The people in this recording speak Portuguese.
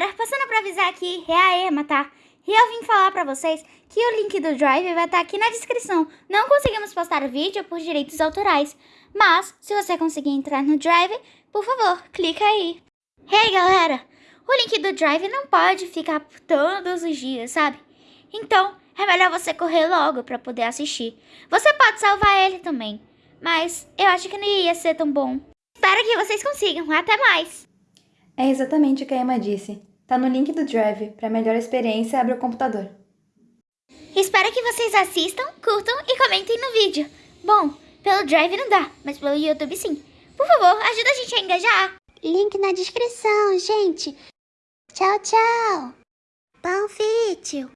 galera, passando pra avisar aqui, é a Emma, tá? E eu vim falar pra vocês que o link do Drive vai estar aqui na descrição. Não conseguimos postar o vídeo por direitos autorais, mas se você conseguir entrar no Drive, por favor, clica aí. Hey galera, o link do Drive não pode ficar todos os dias, sabe? Então, é melhor você correr logo pra poder assistir. Você pode salvar ele também, mas eu acho que não ia ser tão bom. Espero que vocês consigam. Até mais! É exatamente o que a Emma disse. Tá no link do Drive. Para melhor experiência, abre o computador. Espero que vocês assistam, curtam e comentem no vídeo. Bom, pelo Drive não dá, mas pelo YouTube sim. Por favor, ajuda a gente a engajar. Link na descrição, gente. Tchau, tchau. Bom vídeo.